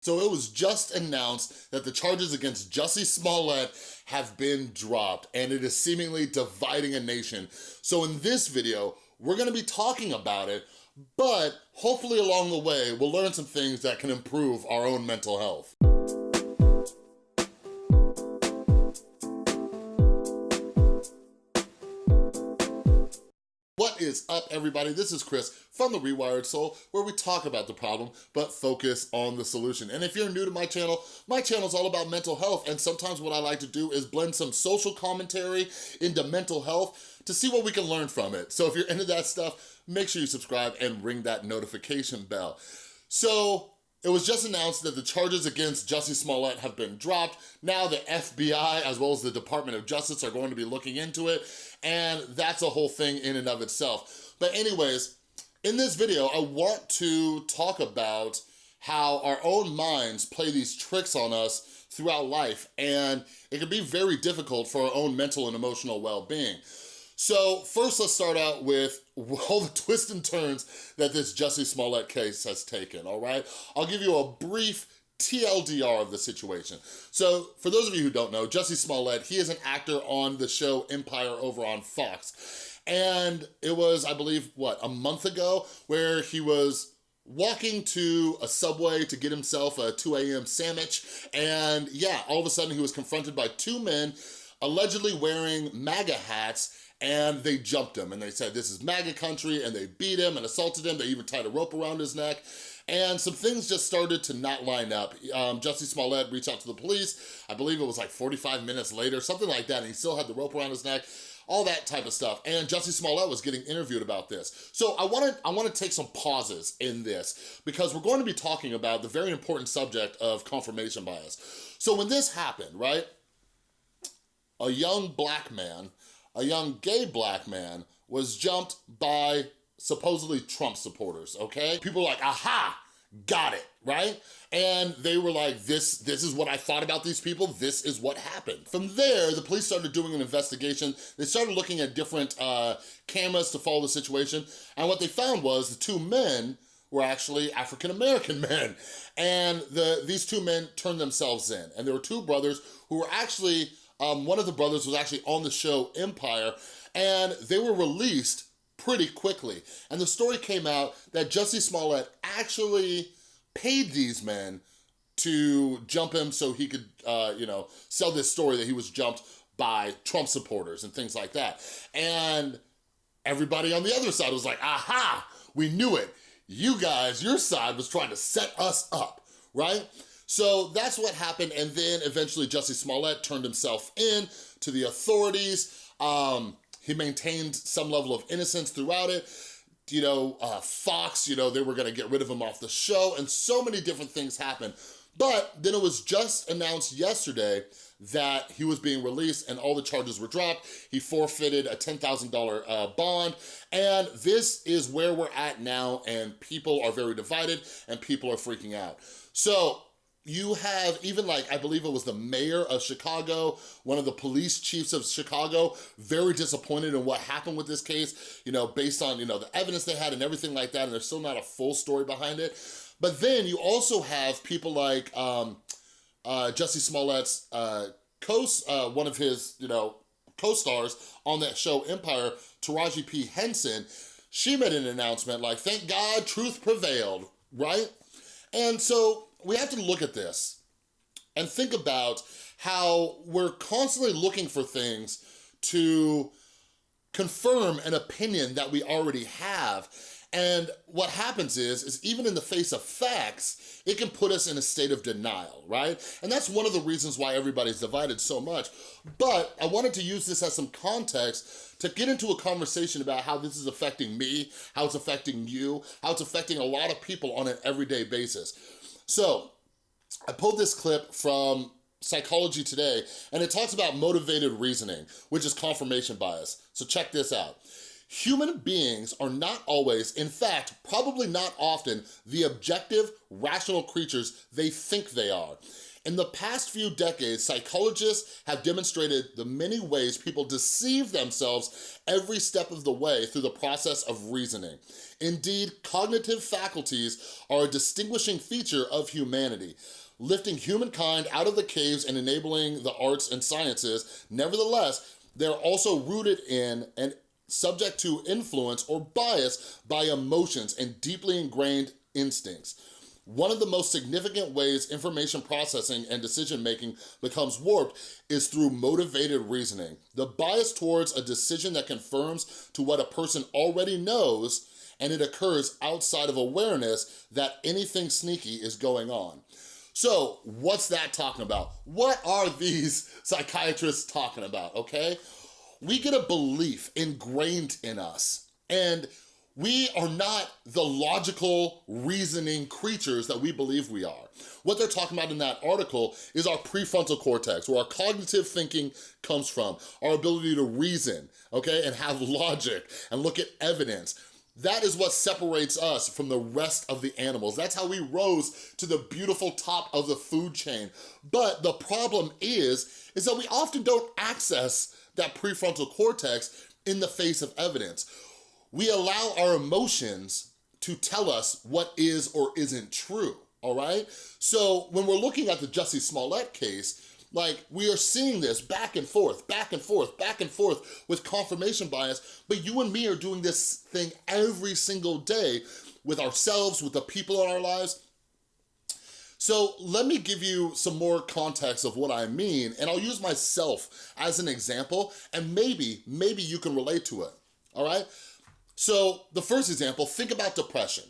So it was just announced that the charges against Jussie Smollett have been dropped and it is seemingly dividing a nation. So in this video, we're gonna be talking about it, but hopefully along the way, we'll learn some things that can improve our own mental health. What is up, everybody? This is Chris from The Rewired Soul, where we talk about the problem, but focus on the solution. And if you're new to my channel, my channel is all about mental health, and sometimes what I like to do is blend some social commentary into mental health to see what we can learn from it. So if you're into that stuff, make sure you subscribe and ring that notification bell. So it was just announced that the charges against Jussie Smollett have been dropped. Now the FBI, as well as the Department of Justice, are going to be looking into it, and that's a whole thing in and of itself. But anyways, in this video, I want to talk about how our own minds play these tricks on us throughout life, and it can be very difficult for our own mental and emotional well-being. So first let's start out with all the twists and turns that this Jussie Smollett case has taken, all right? I'll give you a brief TLDR of the situation. So for those of you who don't know, Jussie Smollett, he is an actor on the show Empire over on Fox. And it was, I believe, what, a month ago, where he was walking to a Subway to get himself a 2 a.m. sandwich. And yeah, all of a sudden he was confronted by two men allegedly wearing MAGA hats and they jumped him and they said this is MAGA country and they beat him and assaulted him. They even tied a rope around his neck and some things just started to not line up. Um, Jussie Smollett reached out to the police. I believe it was like 45 minutes later, something like that, and he still had the rope around his neck all that type of stuff. And Jussie Smollett was getting interviewed about this. So I wanna, I wanna take some pauses in this because we're going to be talking about the very important subject of confirmation bias. So when this happened, right, a young black man a young gay black man was jumped by supposedly Trump supporters, okay? People like, aha, got it, right? And they were like, this, this is what I thought about these people, this is what happened. From there, the police started doing an investigation. They started looking at different uh, cameras to follow the situation, and what they found was the two men were actually African-American men. And the, these two men turned themselves in. And there were two brothers who were actually um, one of the brothers was actually on the show Empire, and they were released pretty quickly. And the story came out that Jussie Smollett actually paid these men to jump him so he could, uh, you know, sell this story that he was jumped by Trump supporters and things like that. And everybody on the other side was like, aha, we knew it. You guys, your side was trying to set us up, right? So that's what happened. And then eventually Jussie Smollett turned himself in to the authorities. Um, he maintained some level of innocence throughout it. You know, uh, Fox, you know, they were gonna get rid of him off the show and so many different things happened. But then it was just announced yesterday that he was being released and all the charges were dropped. He forfeited a $10,000 uh, bond. And this is where we're at now and people are very divided and people are freaking out. So you have even like, I believe it was the mayor of Chicago, one of the police chiefs of Chicago, very disappointed in what happened with this case, you know, based on, you know, the evidence they had and everything like that, and there's still not a full story behind it. But then you also have people like um, uh, Jussie Smollett's uh, co uh, one of his, you know, co-stars on that show Empire, Taraji P. Henson, she made an announcement like, thank God truth prevailed, right? And so we have to look at this and think about how we're constantly looking for things to confirm an opinion that we already have. And what happens is, is even in the face of facts, it can put us in a state of denial, right? And that's one of the reasons why everybody's divided so much. But I wanted to use this as some context to get into a conversation about how this is affecting me, how it's affecting you, how it's affecting a lot of people on an everyday basis. So I pulled this clip from Psychology Today, and it talks about motivated reasoning, which is confirmation bias. So check this out. Human beings are not always, in fact, probably not often, the objective, rational creatures they think they are. In the past few decades, psychologists have demonstrated the many ways people deceive themselves every step of the way through the process of reasoning. Indeed, cognitive faculties are a distinguishing feature of humanity lifting humankind out of the caves and enabling the arts and sciences. Nevertheless, they're also rooted in and subject to influence or bias by emotions and deeply ingrained instincts. One of the most significant ways information processing and decision-making becomes warped is through motivated reasoning. The bias towards a decision that confirms to what a person already knows and it occurs outside of awareness that anything sneaky is going on. So what's that talking about? What are these psychiatrists talking about, okay? we get a belief ingrained in us and we are not the logical reasoning creatures that we believe we are. What they're talking about in that article is our prefrontal cortex, where our cognitive thinking comes from, our ability to reason, okay, and have logic and look at evidence. That is what separates us from the rest of the animals. That's how we rose to the beautiful top of the food chain. But the problem is, is that we often don't access that prefrontal cortex in the face of evidence. We allow our emotions to tell us what is or isn't true, all right? So when we're looking at the Jussie Smollett case, like, we are seeing this back and forth, back and forth, back and forth with confirmation bias, but you and me are doing this thing every single day with ourselves, with the people in our lives, so let me give you some more context of what I mean, and I'll use myself as an example, and maybe, maybe you can relate to it, all right? So the first example, think about depression.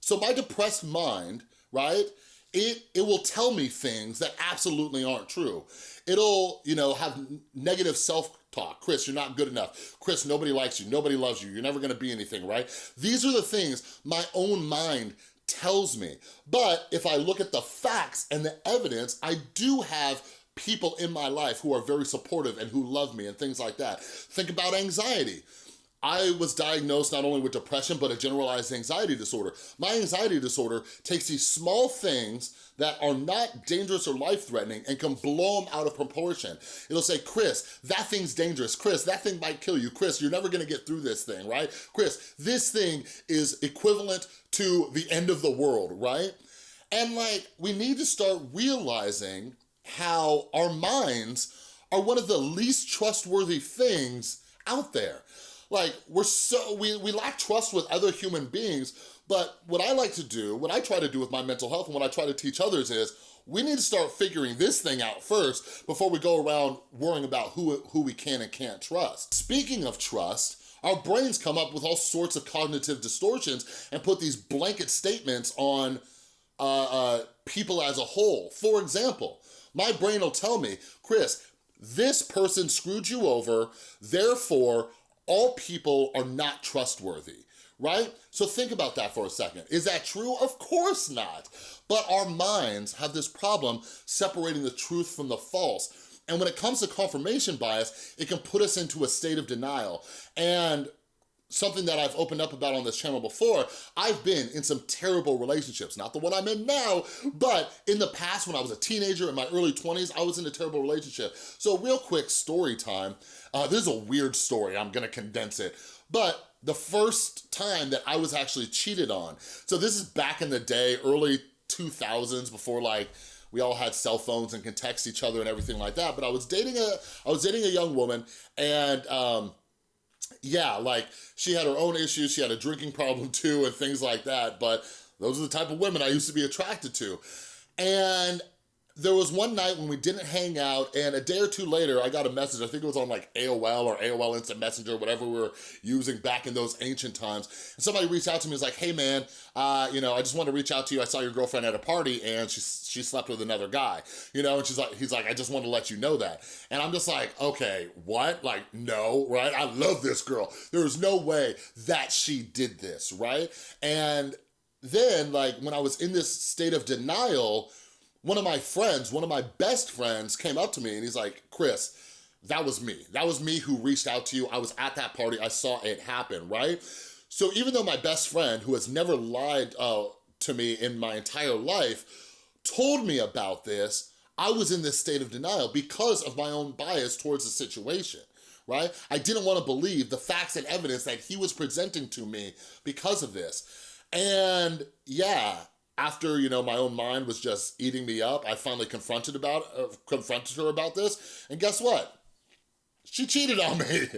So my depressed mind, right, it, it will tell me things that absolutely aren't true. It'll, you know, have negative self-talk. Chris, you're not good enough. Chris, nobody likes you. Nobody loves you. You're never gonna be anything, right? These are the things my own mind tells me. But if I look at the facts and the evidence, I do have people in my life who are very supportive and who love me and things like that. Think about anxiety. I was diagnosed not only with depression, but a generalized anxiety disorder. My anxiety disorder takes these small things that are not dangerous or life-threatening and can blow them out of proportion. It'll say, Chris, that thing's dangerous. Chris, that thing might kill you. Chris, you're never gonna get through this thing, right? Chris, this thing is equivalent to the end of the world, right? And like, we need to start realizing how our minds are one of the least trustworthy things out there. Like, we're so, we, we lack trust with other human beings, but what I like to do, what I try to do with my mental health and what I try to teach others is, we need to start figuring this thing out first before we go around worrying about who, who we can and can't trust. Speaking of trust, our brains come up with all sorts of cognitive distortions and put these blanket statements on uh, uh, people as a whole. For example, my brain will tell me, Chris, this person screwed you over, therefore all people are not trustworthy right? So think about that for a second. Is that true? Of course not. But our minds have this problem separating the truth from the false. And when it comes to confirmation bias, it can put us into a state of denial. And something that I've opened up about on this channel before, I've been in some terrible relationships. Not the one I'm in now, but in the past when I was a teenager in my early 20s, I was in a terrible relationship. So real quick story time. Uh, this is a weird story, I'm gonna condense it. But the first time that I was actually cheated on, so this is back in the day, early 2000s, before like, we all had cell phones and can text each other and everything like that. But I was dating a, I was dating a young woman and um, yeah, like she had her own issues. She had a drinking problem too and things like that. But those are the type of women I used to be attracted to. And there was one night when we didn't hang out and a day or two later I got a message, I think it was on like AOL or AOL Instant Messenger, whatever we were using back in those ancient times. And somebody reached out to me and was like, hey man, uh, you know, I just want to reach out to you. I saw your girlfriend at a party and she, she slept with another guy, you know, and she's like, he's like, I just want to let you know that. And I'm just like, okay, what? Like, no, right? I love this girl. There is no way that she did this, right? And then like when I was in this state of denial, one of my friends, one of my best friends came up to me and he's like, Chris, that was me. That was me who reached out to you. I was at that party, I saw it happen, right? So even though my best friend, who has never lied uh, to me in my entire life, told me about this, I was in this state of denial because of my own bias towards the situation right? I didn't want to believe the facts and evidence that he was presenting to me because of this. And yeah, after, you know, my own mind was just eating me up, I finally confronted about uh, confronted her about this. And guess what? she cheated on me,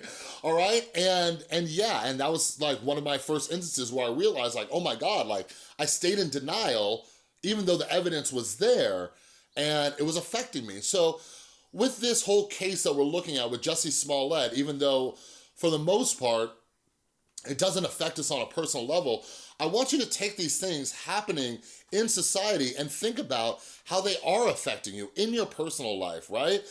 all right? And and yeah, and that was like one of my first instances where I realized like, oh my God, like I stayed in denial even though the evidence was there and it was affecting me. So with this whole case that we're looking at with Jussie Smollett, even though for the most part, it doesn't affect us on a personal level, I want you to take these things happening in society and think about how they are affecting you in your personal life, right?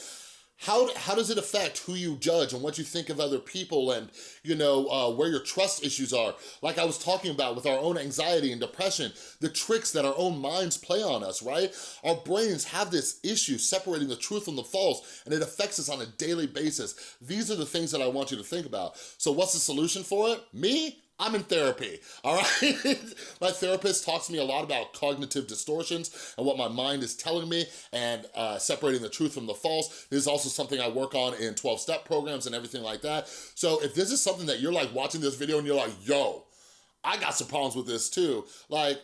How, how does it affect who you judge and what you think of other people and, you know, uh, where your trust issues are? Like I was talking about with our own anxiety and depression, the tricks that our own minds play on us, right? Our brains have this issue separating the truth from the false and it affects us on a daily basis. These are the things that I want you to think about. So what's the solution for it? Me? I'm in therapy, all right? my therapist talks to me a lot about cognitive distortions and what my mind is telling me and uh, separating the truth from the false. This is also something I work on in 12-step programs and everything like that. So if this is something that you're like watching this video and you're like, yo, I got some problems with this too, like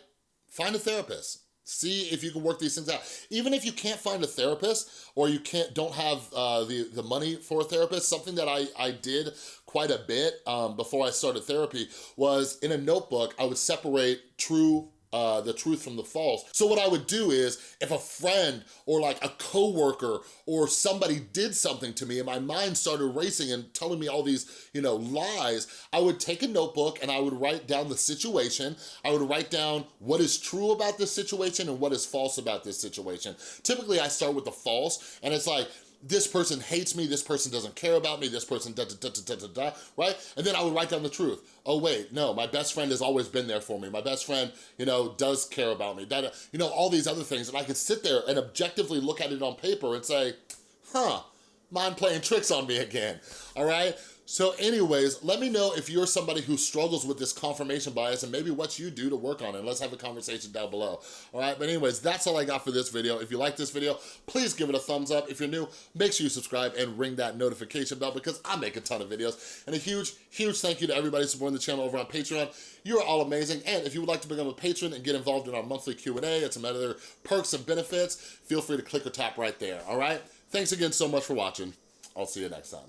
find a therapist See if you can work these things out. Even if you can't find a therapist or you can't don't have uh, the, the money for a therapist, something that I, I did quite a bit um, before I started therapy was in a notebook, I would separate true uh, the truth from the false. So what I would do is, if a friend or like a coworker or somebody did something to me and my mind started racing and telling me all these, you know, lies, I would take a notebook and I would write down the situation. I would write down what is true about this situation and what is false about this situation. Typically, I start with the false and it's like, this person hates me, this person doesn't care about me, this person da da da da da da, right? And then I would write down the truth. Oh wait, no, my best friend has always been there for me. My best friend, you know, does care about me. That, you know, all these other things. And I could sit there and objectively look at it on paper and say, huh, mind playing tricks on me again, all right? So anyways, let me know if you're somebody who struggles with this confirmation bias and maybe what you do to work on it. Let's have a conversation down below, all right? But anyways, that's all I got for this video. If you like this video, please give it a thumbs up. If you're new, make sure you subscribe and ring that notification bell because I make a ton of videos. And a huge, huge thank you to everybody supporting the channel over on Patreon. You are all amazing. And if you would like to become a patron and get involved in our monthly Q&A and some other perks and benefits, feel free to click or tap right there, all right? Thanks again so much for watching. I'll see you next time.